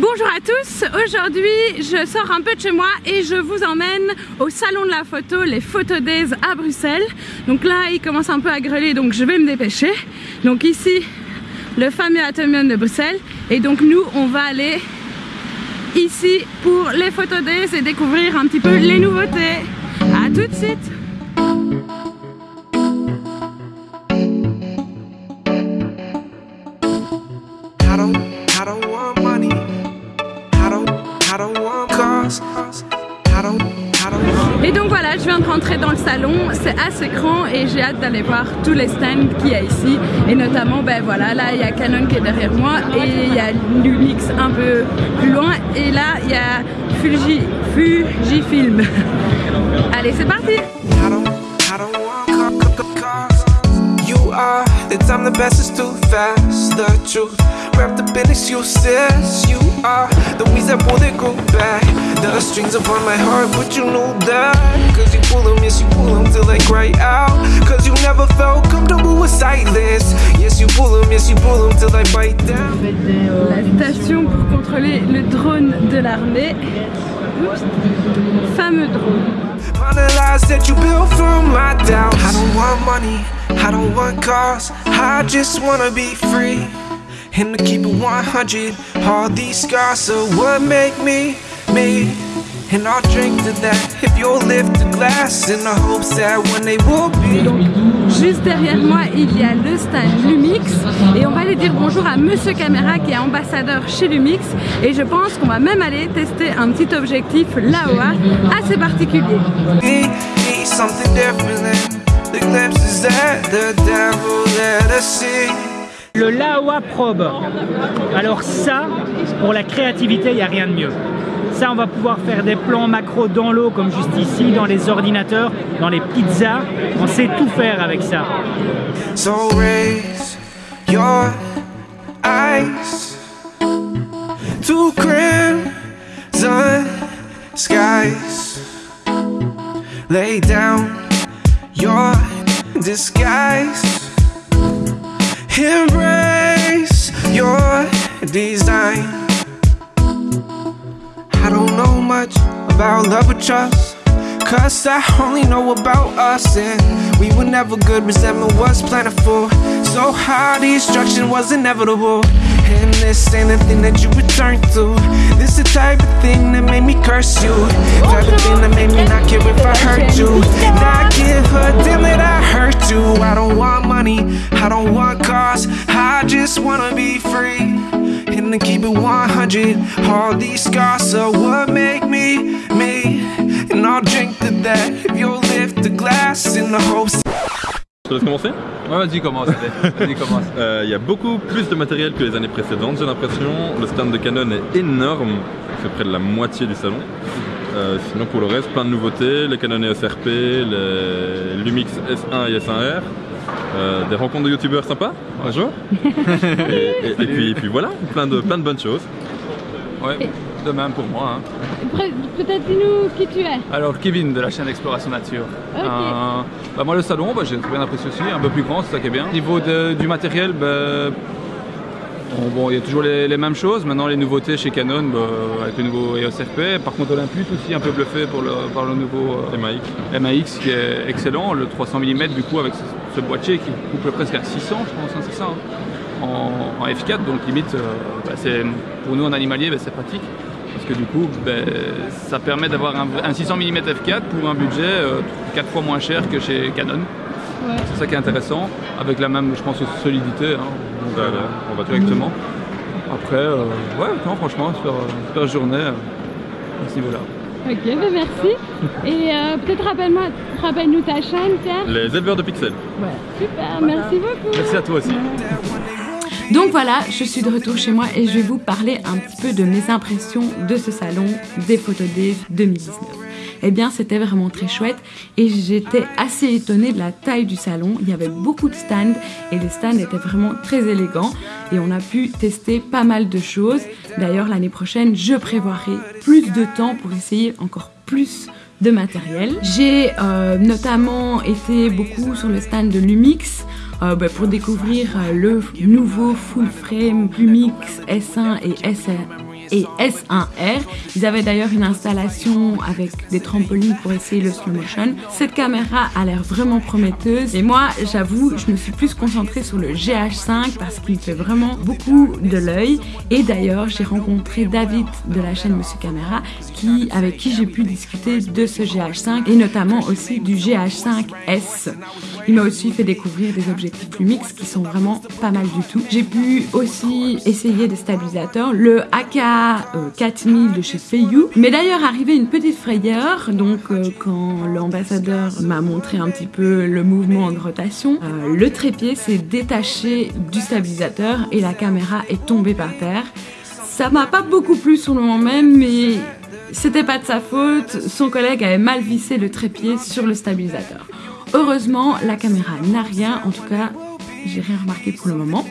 Bonjour à tous, aujourd'hui je sors un peu de chez moi et je vous emmène au salon de la photo, les Photo à Bruxelles. Donc là il commence un peu à greler donc je vais me dépêcher. Donc ici le fameux Atomium de Bruxelles et donc nous on va aller ici pour les Photo et découvrir un petit peu les nouveautés. A tout de suite Et donc voilà, je viens de rentrer dans le salon, c'est assez grand et j'ai hâte d'aller voir tous les stands qu'il y a ici. Et notamment, ben voilà, là il y a Canon qui est derrière moi et il y a Lumix un peu plus loin. Et là il y a Fuji, Fujifilm. Allez, c'est parti up in excuses You are the weeds that pull groove back. The strings upon my heart, but you know that. Cause you pull them, yes you pull them till they cry out. Cause you never felt comfortable with silence. Yes you pull them, yes you pull them till they bite down. La station pour contrôler le drone de l'armée. Fameux drone. That you built from my doubts. I don't want money, I don't want cars. I just wanna be free and to keep it 100 All these scars are what make me, me. And I'll drink to that if you'll lift the glass In the hopes that when they will be. Juste derrière moi, il y a le stand Lumix. Et on va aller dire bonjour à Monsieur Caméra qui est ambassadeur chez Lumix. Et je pense qu'on va même aller tester un petit objectif Laowa assez particulier. Something different le Laowa Probe. Alors ça, pour la créativité, il n'y a rien de mieux. Ça, on va pouvoir faire des plans macro dans l'eau, comme juste ici, dans les ordinateurs, dans les pizzas. On sait tout faire avec ça. So raise your eyes to skies. Lay down your disguise. Embrace your design. I don't know much about love or trust Cause I only know about us And we were never good, resentment was plentiful So how destruction was inevitable. And this ain't the thing that you return to type of thing that made me curse you. Type of thing that made me not care if I hurt you. Not give a damn that I hurt you. I don't want money, I don't want cars. I just wanna be free And to keep it 100 All these scars are what make me, me. And I'll drink to that. If you'll lift the glass in the hopes Je te laisse commencer Ouais, vas-y, commence. Vas-y, commence. Il euh, y a beaucoup plus de matériel que les années précédentes, j'ai l'impression. Le stand de Canon est énorme, c'est près de la moitié du salon. Euh, sinon, pour le reste, plein de nouveautés les Canon EOS RP, les Lumix S1 et S1R. Euh, des rencontres de youtubeurs sympas, un jour. et, puis, et, puis, voilà, plein de, plein de bonnes choses. Ouais de même pour moi. Hein. Peut-être dis-nous qui tu es. Alors Kevin de la chaîne Exploration Nature. Euh, bah, moi le salon, bah, j'ai bien apprécié aussi, un peu plus grand, c'est ça qui est bien. Au niveau du matériel, bah, bon, il y a toujours les, mêmes choses. Maintenant les nouveautés chez Canon avec le nouveau EOS RP. Par contre Olympus aussi un peu bluffé pour le, par le nouveau euh, MAX. MAX qui est excellent, le 300 mm du coup avec ce, boîtier qui coupe presque à 600 je pense, hein, c'est ça. Hein, en, F4 donc limite euh, bah, pour nous en animalier c'est pratique que du coup ben, ça permet d'avoir un, 600 mm f4 pour un budget euh, 4 fois moins cher que chez Canon. C'est ça qui est intéressant, avec la même, je pense, solidité. Hein. Donc, euh, on va directement. Après, euh, ouais, non, franchement, super, super journée euh, à ce niveau-là. Ok, ben merci. Et peut-être rappelle-nous ta chaîne, Pierre. Les éleveurs de pixels. Ouais, super, merci beaucoup. Merci à toi aussi. Donc voilà, je suis de retour chez moi et je vais vous parler un petit peu de mes impressions de ce salon des Photos 2019. Eh bien, c'était vraiment très chouette et j'étais assez étonnée de la taille du salon. Il y avait beaucoup de stands et les stands étaient vraiment très élégants et on a pu tester pas mal de choses. D'ailleurs, l'année prochaine, je prévoirai plus de temps pour essayer encore plus de matériel. J'ai euh, notamment été beaucoup sur le stand de Lumix euh, bah, pour découvrir euh, le nouveau full frame Lumix S1 et S1 et S1R. Ils avaient d'ailleurs une installation avec des trampolines pour essayer le slow motion. Cette caméra a l'air vraiment prometteuse et moi j'avoue je me suis plus concentrée sur le GH5 parce qu'il fait vraiment beaucoup de l'œil et d'ailleurs j'ai rencontré David de la chaîne Monsieur Caméra qui, avec qui j'ai pu discuter de ce GH5 et notamment aussi du GH5S. Il m'a aussi fait découvrir des objectifs Lumix qui sont vraiment pas mal du tout. J'ai pu aussi essayer des stabilisateurs, le AK 4000 euh, de chez Feiyu. Mais d'ailleurs arrivé une petite frayeur, donc euh, quand l'ambassadeur m'a montré un petit peu le mouvement de rotation, euh, le trépied s'est détaché du stabilisateur et la caméra est tombée par terre. Ça m'a pas beaucoup plu sur le moment même, mais c'était pas de sa faute. Son collègue avait mal vissé le trépied sur le stabilisateur. Heureusement, la caméra n'a rien, en tout cas, j'ai rien remarqué pour le moment.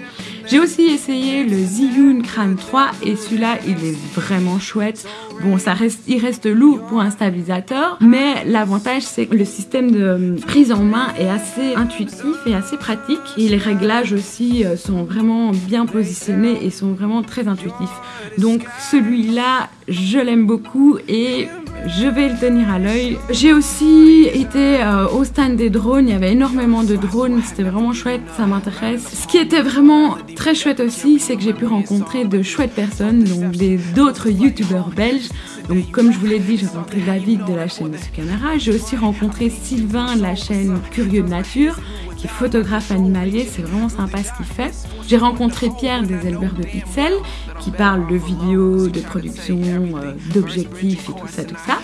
J'ai aussi essayé le Zhiyun Crane 3 et celui-là il est vraiment chouette. Bon ça reste, il reste lourd pour un stabilisateur mais l'avantage c'est que le système de prise en main est assez intuitif et assez pratique et les réglages aussi euh, sont vraiment bien positionnés et sont vraiment très intuitifs. Donc celui-là je l'aime beaucoup et je vais le tenir à l'œil. J'ai aussi été euh, au stand des drones, il y avait énormément de drones, c'était vraiment chouette, ça m'intéresse. Ce qui était vraiment très chouette aussi, c'est que j'ai pu rencontrer de chouettes personnes, donc d'autres youtubeurs belges. Donc comme je vous l'ai dit, j'ai rencontré David de la chaîne Monsieur Caméra, j'ai aussi rencontré Sylvain de la chaîne Curieux de Nature, qui est photographe animalier, c'est vraiment sympa ce qu'il fait. J'ai rencontré Pierre des éleveurs de pixels, qui parle de vidéos, de production, euh, d'objectifs et tout ça, tout ça.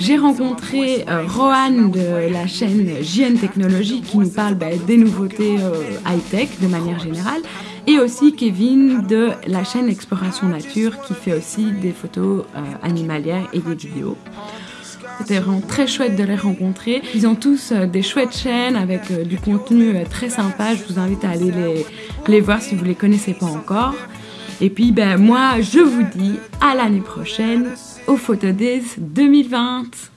J'ai rencontré euh, Rohan de la chaîne JN Technologies qui nous parle bah, des nouveautés euh, high-tech de manière générale et aussi Kevin de la chaîne Exploration Nature qui fait aussi des photos animalières et des vidéos. C'était vraiment très chouette de les rencontrer. Ils ont tous euh, des chouettes chaînes avec euh, du contenu euh, très sympa. Je vous invite à aller les, les voir si vous ne les connaissez pas encore. Et puis ben moi je vous dis à l'année prochaine au Photodays 2020.